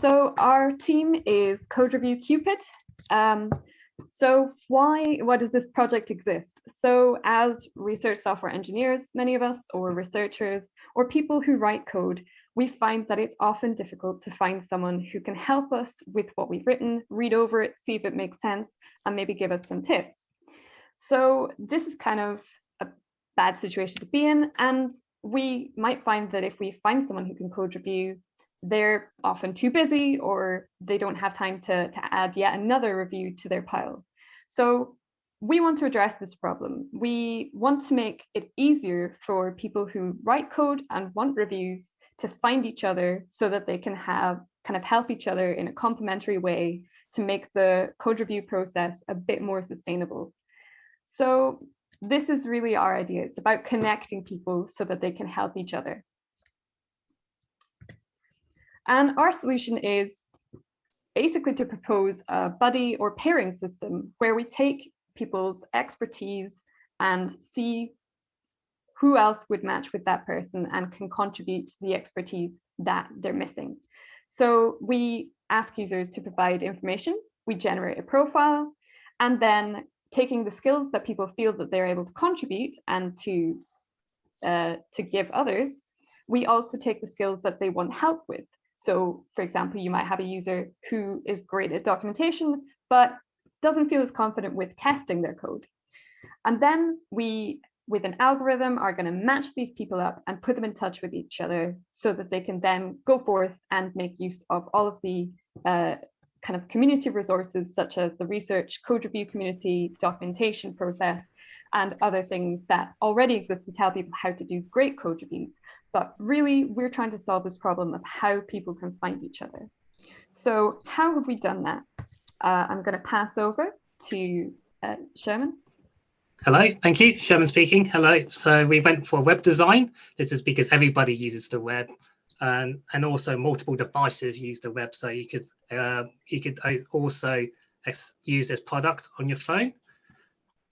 So our team is Code Review Cupid. Um, so why, why does this project exist? So as research software engineers, many of us, or researchers, or people who write code, we find that it's often difficult to find someone who can help us with what we've written, read over it, see if it makes sense, and maybe give us some tips. So this is kind of a bad situation to be in. And we might find that if we find someone who can code review, they're often too busy or they don't have time to, to add yet another review to their pile. So we want to address this problem. We want to make it easier for people who write code and want reviews to find each other so that they can have kind of help each other in a complementary way to make the code review process a bit more sustainable. So this is really our idea. It's about connecting people so that they can help each other. And our solution is basically to propose a buddy or pairing system where we take people's expertise and see who else would match with that person and can contribute to the expertise that they're missing. So we ask users to provide information, we generate a profile, and then taking the skills that people feel that they're able to contribute and to, uh, to give others, we also take the skills that they want help with. So for example, you might have a user who is great at documentation, but doesn't feel as confident with testing their code. And then we, with an algorithm, are going to match these people up and put them in touch with each other so that they can then go forth and make use of all of the uh, kind of community resources such as the research code review community, documentation process, and other things that already exist to tell people how to do great code reviews. But really, we're trying to solve this problem of how people can find each other. So how have we done that? Uh, I'm going to pass over to uh, Sherman. Hello, thank you. Sherman speaking. Hello. So we went for web design. This is because everybody uses the web and, and also multiple devices use the web. So you could uh, you could also use this product on your phone.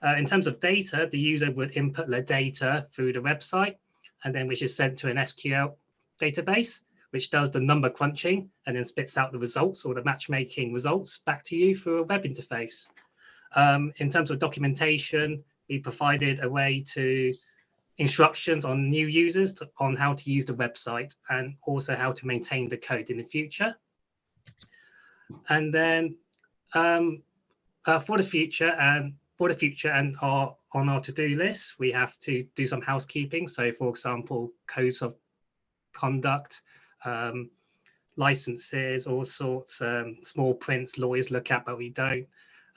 Uh, in terms of data, the user would input their data through the website and then which is sent to an SQL database, which does the number crunching and then spits out the results or the matchmaking results back to you through a web interface. Um, in terms of documentation, we provided a way to instructions on new users to, on how to use the website and also how to maintain the code in the future. And then um, uh, for the future and for the future and are on our to-do list, we have to do some housekeeping. So for example, codes of conduct, um, licenses, all sorts, um, small prints lawyers look at, but we don't,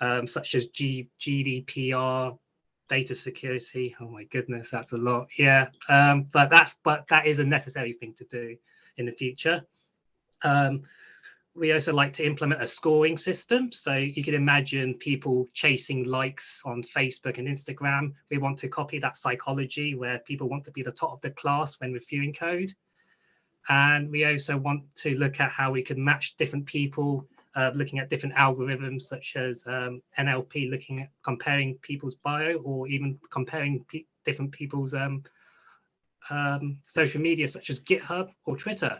um, such as G GDPR, data security. Oh my goodness, that's a lot. Yeah, um, but that's but that is a necessary thing to do in the future. We also like to implement a scoring system. So you can imagine people chasing likes on Facebook and Instagram. We want to copy that psychology where people want to be the top of the class when reviewing code. And we also want to look at how we can match different people, uh, looking at different algorithms such as um, NLP, looking at comparing people's bio or even comparing pe different people's um, um, social media such as GitHub or Twitter.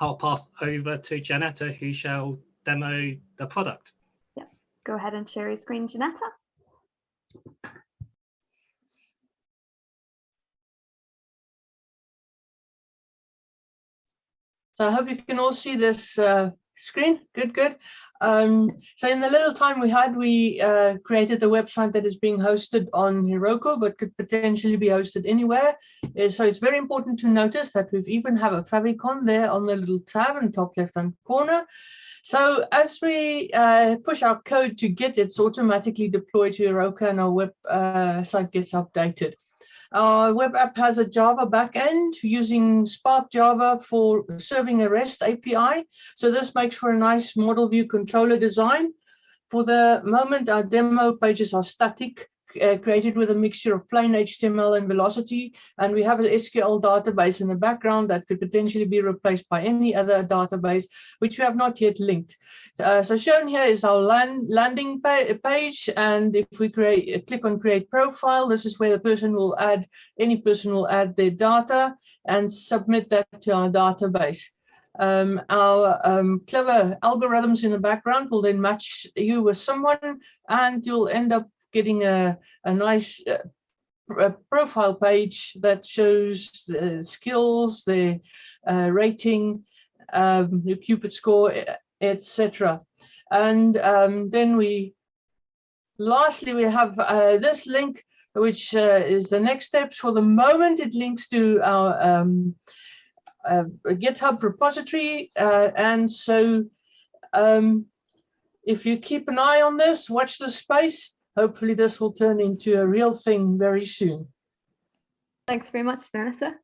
I'll pass over to Janetta, who shall demo the product. Yeah, go ahead and share your screen, Janetta. So I hope you can all see this uh, screen. Good, good. Um, so in the little time we had, we uh, created a website that is being hosted on Heroku, but could potentially be hosted anywhere. Uh, so it's very important to notice that we even have a favicon there on the little tab in the top left-hand corner. So as we uh, push our code to Git, it's automatically deployed to Heroku and our web uh, site gets updated. Uh, our web app has a Java backend using Spark Java for serving a REST API. So this makes for a nice model view controller design. For the moment, our demo pages are static uh, created with a mixture of plain HTML and Velocity, and we have an SQL database in the background that could potentially be replaced by any other database, which we have not yet linked. Uh, so shown here is our land, landing pa page, and if we create uh, click on create profile, this is where the person will add, any person will add their data and submit that to our database. Um, our um, clever algorithms in the background will then match you with someone and you'll end up getting a, a nice uh, a profile page that shows the skills, the uh, rating, um, your Cupid score, etc. And um, then we, lastly, we have uh, this link, which uh, is the next steps. For the moment, it links to our um, uh, GitHub repository. Uh, and so um, if you keep an eye on this, watch the space, hopefully this will turn into a real thing very soon. Thanks very much, Vanessa.